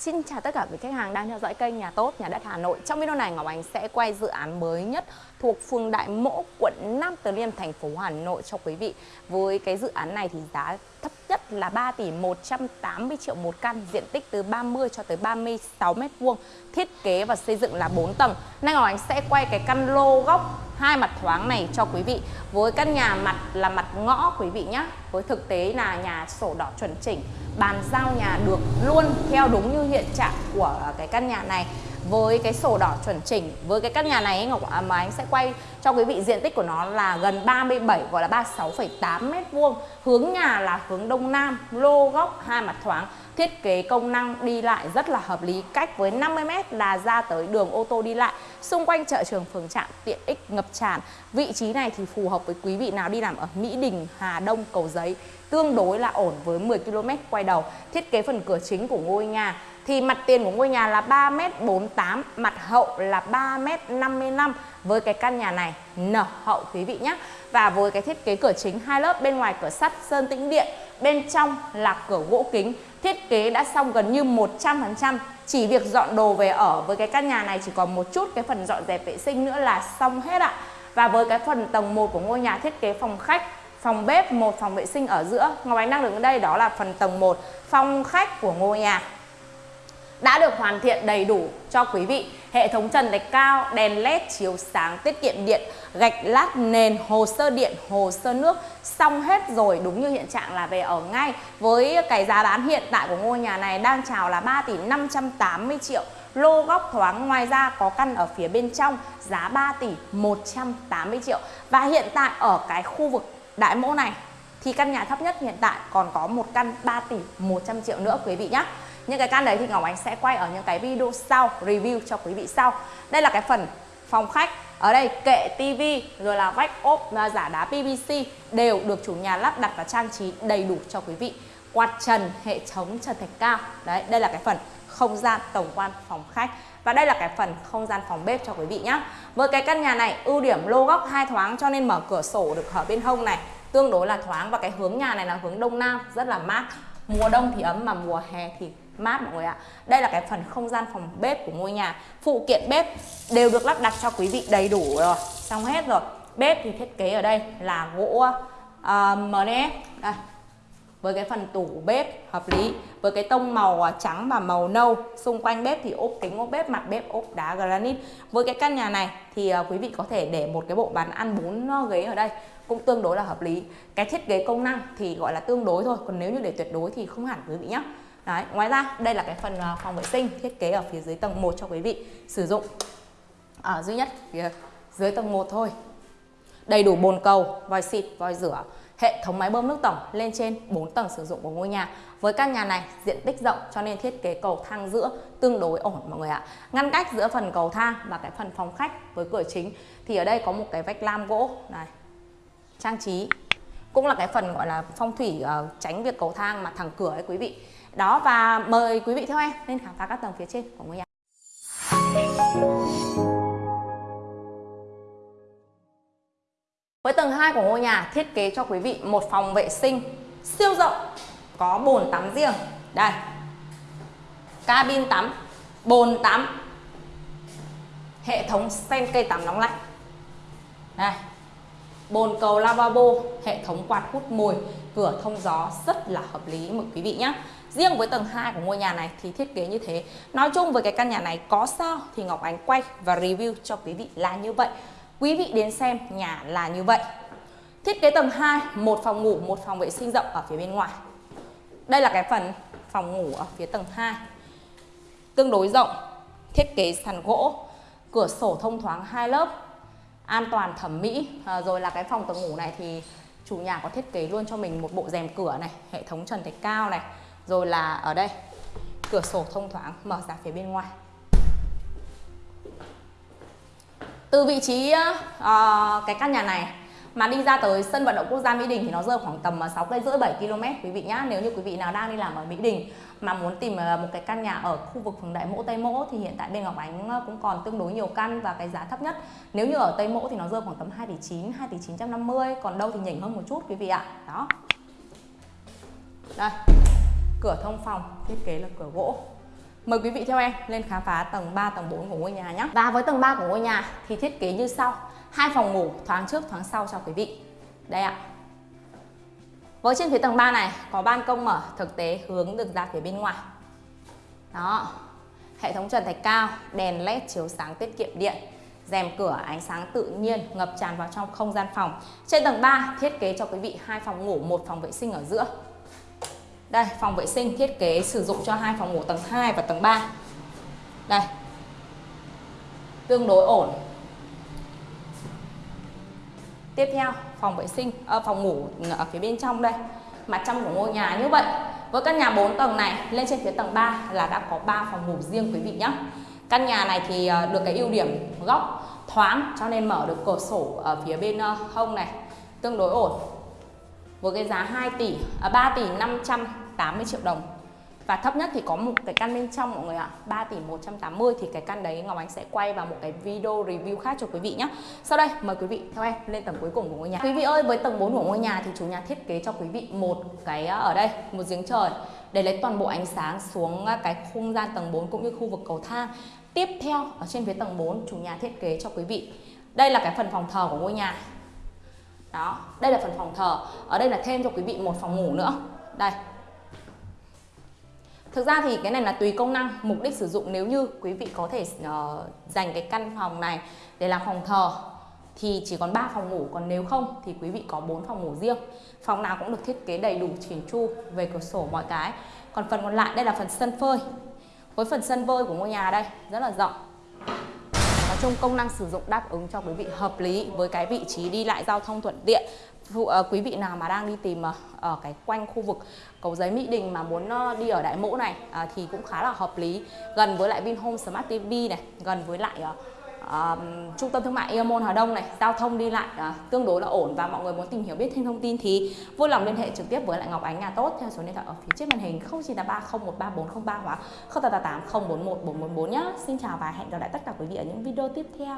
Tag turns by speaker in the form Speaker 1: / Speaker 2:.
Speaker 1: Xin chào tất cả quý khách hàng đang theo dõi kênh Nhà Tốt, Nhà Đất Hà Nội. Trong video này Ngọc Ánh sẽ quay dự án mới nhất thuộc phường Đại Mỗ, quận Nam Từ Liêm, thành phố Hà Nội cho quý vị. Với cái dự án này thì giá thấp nhất là 3 tỷ 180 triệu một căn, diện tích từ 30 cho tới 36 mét vuông, thiết kế và xây dựng là 4 tầng. Nay Ngọc Ánh sẽ quay cái căn lô góc hai mặt thoáng này cho quý vị. Với căn nhà mặt là mặt ngõ quý vị nhé. Với thực tế là nhà sổ đỏ chuẩn chỉnh, bàn giao nhà được luôn theo đúng như hiện trạng của cái căn nhà này với cái sổ đỏ chuẩn chỉnh với cái căn nhà này Ngọc à, mà anh sẽ quay cho quý vị diện tích của nó là gần 37 gọi là 36,8 mét vuông hướng nhà là hướng đông nam lô góc hai mặt thoáng thiết kế công năng đi lại rất là hợp lý cách với 50m là ra tới đường ô tô đi lại xung quanh chợ trường phường trạm tiện ích ngập tràn. Vị trí này thì phù hợp với quý vị nào đi làm ở Mỹ Đình Hà Đông Cầu Giấy tương đối là ổn với 10 km quay đầu. Thiết kế phần cửa chính của ngôi nhà thì mặt tiền của ngôi nhà là 3m48, mặt hậu là 3m55 với cái căn nhà này nở hậu quý vị nhé. Và với cái thiết kế cửa chính hai lớp bên ngoài cửa sắt sơn tĩnh điện, bên trong là cửa gỗ kính, thiết kế đã xong gần như 100%, chỉ việc dọn đồ về ở với cái căn nhà này chỉ còn một chút cái phần dọn dẹp vệ sinh nữa là xong hết ạ. Và với cái phần tầng 1 của ngôi nhà thiết kế phòng khách phòng bếp, một phòng vệ sinh ở giữa. Ngọc Ánh đang đứng ở đây đó là phần tầng 1, phòng khách của ngôi nhà đã được hoàn thiện đầy đủ cho quý vị. Hệ thống trần thạch cao, đèn led chiếu sáng tiết kiệm điện, gạch lát nền, hồ sơ điện, hồ sơ nước. Xong hết rồi đúng như hiện trạng là về ở ngay. Với cái giá bán hiện tại của ngôi nhà này đang chào là 3 tỷ 580 triệu. Lô góc thoáng ngoài ra có căn ở phía bên trong giá 3 tỷ 180 triệu. Và hiện tại ở cái khu vực đại mẫu này thì căn nhà thấp nhất hiện tại còn có một căn 3 tỷ 100 triệu nữa quý vị nhé những cái căn đấy thì Ngọc Ánh sẽ quay ở những cái video sau, review cho quý vị sau. Đây là cái phần phòng khách. Ở đây kệ tivi rồi là vách ốp à, giả đá PVC đều được chủ nhà lắp đặt và trang trí đầy đủ cho quý vị. Quạt trần, hệ thống trần thạch cao. Đấy, đây là cái phần không gian tổng quan phòng khách. Và đây là cái phần không gian phòng bếp cho quý vị nhé với cái căn nhà này, ưu điểm lô góc hai thoáng cho nên mở cửa sổ được ở bên hông này, tương đối là thoáng. Và cái hướng nhà này là hướng đông nam, rất là mát. Mùa đông thì ấm mà mùa hè thì mát mọi người ạ. Đây là cái phần không gian phòng bếp của ngôi nhà. Phụ kiện bếp đều được lắp đặt cho quý vị đầy đủ rồi. Xong hết rồi. Bếp thì thiết kế ở đây là gỗ ờ, uh, MDF đây. Với cái phần tủ bếp hợp lý. Với cái tông màu ờ, trắng và màu nâu. Xung quanh bếp thì ốp kính ốp bếp mặt bếp ốp đá granite. Với cái căn nhà này thì ờ, quý vị có thể để một cái bộ bàn ăn bốn ghế ở đây cũng tương đối là hợp lý. Cái thiết kế công năng thì gọi là tương đối thôi. Còn nếu như để tuyệt đối thì không hẳn quý vị nhé Đấy, ngoài ra đây là cái phần ờ, phòng vệ sinh thiết kế ở phía dưới tầng 1 cho quý vị sử dụng ở duy nhất phía dưới tầng 1 thôi đầy đủ bồn cầu vòi xịt vòi rửa hệ thống máy bơm nước tổng lên trên 4 tầng sử dụng của ngôi nhà. Với căn nhà này diện tích rộng cho nên thiết kế cầu thang giữa tương đối ổn mọi người ạ. Ngăn cách giữa phần cầu thang và cái phần phòng khách với cửa chính thì ở đây có một cái vách lam gỗ này. Trang trí cũng là cái phần gọi là phong thủy uh, tránh việc cầu thang mà thẳng cửa ấy quý vị. Đó và mời quý vị theo em lên khám phá các tầng phía trên của ngôi nhà. Với tầng 2 của ngôi nhà thiết kế cho quý vị một phòng vệ sinh siêu rộng có bồn tắm riêng. Đây. Cabin tắm, bồn tắm. Hệ thống sen cây tắm nóng lạnh. Đây. Bồn cầu lavabo, hệ thống quạt hút mùi, cửa thông gió rất là hợp lý mời quý vị nhé. Riêng với tầng 2 của ngôi nhà này thì thiết kế như thế. Nói chung với cái căn nhà này có sao thì Ngọc Ánh quay và review cho quý vị là như vậy. Quý vị đến xem nhà là như vậy. Thiết kế tầng 2, một phòng ngủ, một phòng vệ sinh rộng ở phía bên ngoài. Đây là cái phần phòng ngủ ở phía tầng 2. Tương đối rộng, thiết kế sàn gỗ, cửa sổ thông thoáng hai lớp, an toàn thẩm mỹ. À, rồi là cái phòng tầng ngủ này thì chủ nhà có thiết kế luôn cho mình một bộ rèm cửa này, hệ thống trần thạch cao này. Rồi là ở đây, cửa sổ thông thoáng mở ra phía bên ngoài. Từ vị trí uh, cái căn nhà này mà đi ra tới sân vận động quốc gia Mỹ Đình thì nó rơi khoảng tầm à, 6 cây rưỡi 7 km quý vị nhá. Nếu như quý vị nào đang đi làm ở Mỹ Đình mà muốn tìm à, một cái căn nhà ở khu vực phường Đại Mỗ Tây Mỗ thì hiện tại bên Ngọc Ánh à, cũng còn tương đối nhiều căn và cái giá thấp nhất nếu như ở Tây Mỗ thì nó rơi khoảng tầm 2 tỷ 9, 2 tỷ 950 còn đâu thì nhỉnh hơn một chút quý vị ạ. Đó. Đây. Cửa thông phòng thiết kế là cửa gỗ Mời quý vị theo em lên khám phá tầng 3, tầng 4 của ngôi nhà nhé. Và với tầng 3 của ngôi nhà thì thiết kế như sau. Hai phòng ngủ thoáng trước thoáng sau cho quý vị. Đây ạ. Với trên phía tầng 3 này có ban công mở thực tế hướng được ra phía bên ngoài. Đó. Hệ thống trần thạch cao, đèn led chiếu sáng tiết kiệm điện rèm cửa ánh sáng tự nhiên ngập tràn vào trong không gian phòng. Trên tầng 3 thiết kế cho quý vị hai phòng ngủ, một phòng vệ sinh ở giữa. Đây, phòng vệ sinh thiết kế sử dụng cho hai phòng ngủ tầng 2 và tầng 3. Đây. Tương đối ổn. Tiếp theo, phòng vệ sinh à, phòng ngủ ở phía bên trong đây. Mặt trong của ngôi nhà như vậy. Với căn nhà 4 tầng này lên trên phía tầng 3 là đã có 3 phòng ngủ riêng quý vị nhé. Căn nhà này thì ờ, được cái ưu điểm góc thoáng cho nên mở được cửa sổ ở phía bên ờ, hông này tương đối ổn với cái giá 2 tỷ à, 3 tỷ 500 580 triệu đồng. Và thấp nhất thì có một cái căn bên trong mọi người ạ à, 3 tỷ 180 thì cái căn đấy Ngọc Ánh sẽ quay vào một cái video review khác cho quý vị nhé Sau đây mời quý vị theo em lên tầng cuối cùng của ngôi nhà. Quý vị ơi với tầng 4 của ngôi nhà thì chủ nhà thiết kế cho quý vị một cái à, ở đây một giếng trời để lấy toàn bộ ánh sáng xuống à, cái không gian tầng 4 cũng như khu vực cầu thang. Tiếp theo ở trên phía tầng 4 chủ nhà thiết kế cho quý vị. Đây là cái phần phòng thờ của ngôi nhà. Đó, đây là phần phòng thờ. Ở đây là thêm cho quý vị một phòng ngủ nữa. Đây. Thực ra thì cái này là tùy công năng, mục đích sử dụng nếu như quý vị có thể uh, dành cái căn phòng này để làm phòng thờ thì chỉ còn 3 phòng ngủ, còn nếu không thì quý vị có 4 phòng ngủ riêng. Phòng nào cũng được thiết kế đầy đủ chỉnh chu về cửa sổ mọi cái. Còn phần còn lại đây là phần sân phơi với phần sân phơi của ngôi nhà đây rất là rộng chung công năng sử dụng đáp ứng cho quý vị hợp lý với cái vị trí đi lại giao thông thuận tiện. Phụ, uh, quý vị nào mà đang đi tìm uh, ở cái quanh khu vực cầu giấy Mỹ Đình mà muốn uh, đi ở đại mẫu này uh, thì cũng khá là hợp lý. Gần với lại Vinhome Smart TV này gần với lại uh, uh, trung tâm thương mại Eamon Hà Đông này giao thông đi lại uh, tương đối là ổn và mọi người muốn tìm hiểu biết thêm thông tin thì vui lòng liên hệ trực tiếp với lại Ngọc Ánh nhà tốt theo số điện thoại ở phía trên màn hình 0983013403 hoặc 0888 041 444 nhé. Xin chào và hẹn gặp lại tất cả quý vị ở những video tiếp theo.